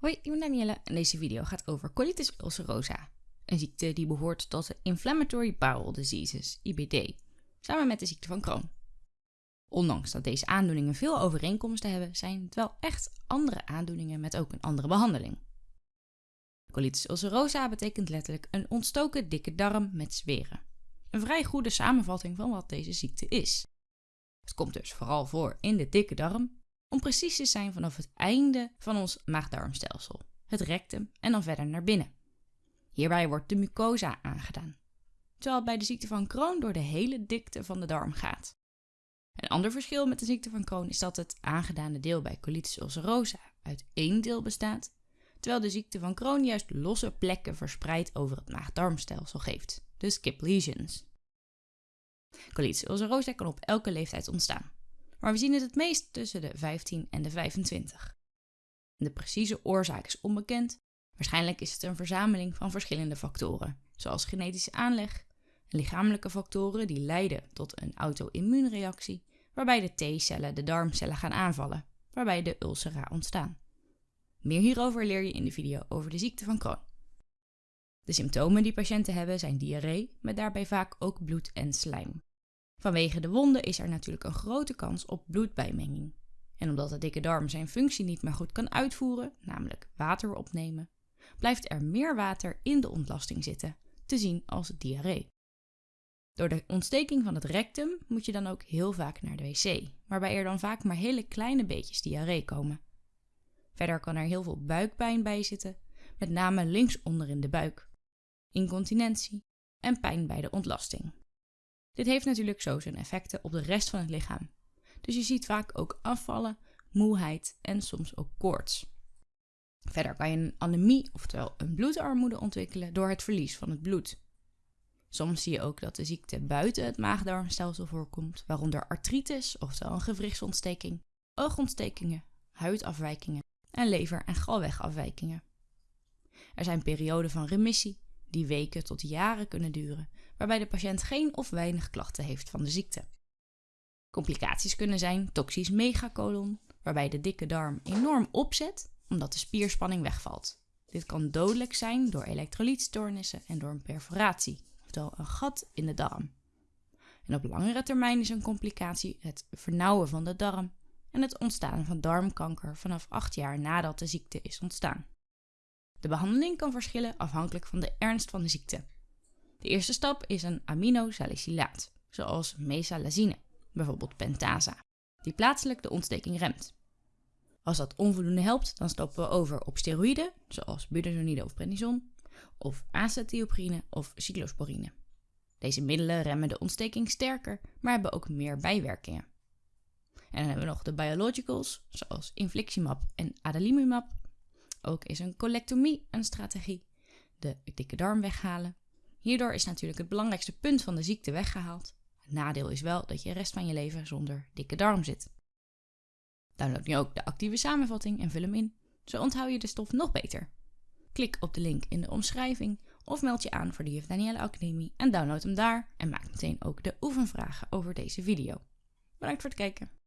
Hoi, ik ben Danielle en deze video gaat over colitis ulcerosa. Een ziekte die behoort tot de Inflammatory Bowel Diseases, IBD, samen met de ziekte van Crohn. Ondanks dat deze aandoeningen veel overeenkomsten hebben, zijn het wel echt andere aandoeningen met ook een andere behandeling. Colitis ulcerosa betekent letterlijk een ontstoken dikke darm met zweren. Een vrij goede samenvatting van wat deze ziekte is. Het komt dus vooral voor in de dikke darm om precies te zijn vanaf het einde van ons maagdarmstelsel, het rectum en dan verder naar binnen. Hierbij wordt de mucosa aangedaan, terwijl het bij de ziekte van Crohn door de hele dikte van de darm gaat. Een ander verschil met de ziekte van Crohn is dat het aangedane deel bij colitis ulcerosa uit één deel bestaat, terwijl de ziekte van Crohn juist losse plekken verspreid over het maagdarmstelsel geeft, de skip lesions. Colitis ulcerosa kan op elke leeftijd ontstaan maar we zien het het meest tussen de 15 en de 25. De precieze oorzaak is onbekend. Waarschijnlijk is het een verzameling van verschillende factoren, zoals genetische aanleg, lichamelijke factoren die leiden tot een auto-immuunreactie, waarbij de T-cellen de darmcellen gaan aanvallen, waarbij de ulcera ontstaan. Meer hierover leer je in de video over de ziekte van Crohn. De symptomen die patiënten hebben zijn diarree, met daarbij vaak ook bloed en slijm. Vanwege de wonden is er natuurlijk een grote kans op bloedbijmenging. En omdat de dikke darm zijn functie niet meer goed kan uitvoeren, namelijk water opnemen, blijft er meer water in de ontlasting zitten, te zien als diarree. Door de ontsteking van het rectum moet je dan ook heel vaak naar de wc, waarbij er dan vaak maar hele kleine beetjes diarree komen. Verder kan er heel veel buikpijn bij zitten, met name linksonder in de buik, incontinentie en pijn bij de ontlasting. Dit heeft natuurlijk zo zijn effecten op de rest van het lichaam. Dus je ziet vaak ook afvallen, moeheid en soms ook koorts. Verder kan je een anemie, oftewel een bloedarmoede ontwikkelen door het verlies van het bloed. Soms zie je ook dat de ziekte buiten het maagdarmstelsel voorkomt, waaronder artritis, oftewel een gewrichtsontsteking, oogontstekingen, huidafwijkingen en lever- en galwegafwijkingen. Er zijn perioden van remissie die weken tot jaren kunnen duren, waarbij de patiënt geen of weinig klachten heeft van de ziekte. Complicaties kunnen zijn toxisch megacolon, waarbij de dikke darm enorm opzet omdat de spierspanning wegvalt. Dit kan dodelijk zijn door elektrolytstoornissen en door een perforatie, oftewel een gat in de darm. En op langere termijn is een complicatie het vernauwen van de darm en het ontstaan van darmkanker vanaf 8 jaar nadat de ziekte is ontstaan. De behandeling kan verschillen afhankelijk van de ernst van de ziekte. De eerste stap is een aminosalicylaat, zoals mesalazine, bijvoorbeeld pentasa, die plaatselijk de ontsteking remt. Als dat onvoldoende helpt, dan stappen we over op steroïden, zoals budesonide of prednison, of acetioprine of cyclosporine. Deze middelen remmen de ontsteking sterker, maar hebben ook meer bijwerkingen. En dan hebben we nog de biologicals, zoals infliximab en adalimumab. Ook is een colectomie een strategie, de dikke darm weghalen, Hierdoor is natuurlijk het belangrijkste punt van de ziekte weggehaald. Het nadeel is wel dat je de rest van je leven zonder dikke darm zit. Download nu ook de actieve samenvatting en vul hem in. Zo onthoud je de stof nog beter. Klik op de link in de omschrijving of meld je aan voor de Juf Danielle Academie en download hem daar en maak meteen ook de oefenvragen over deze video. Bedankt voor het kijken.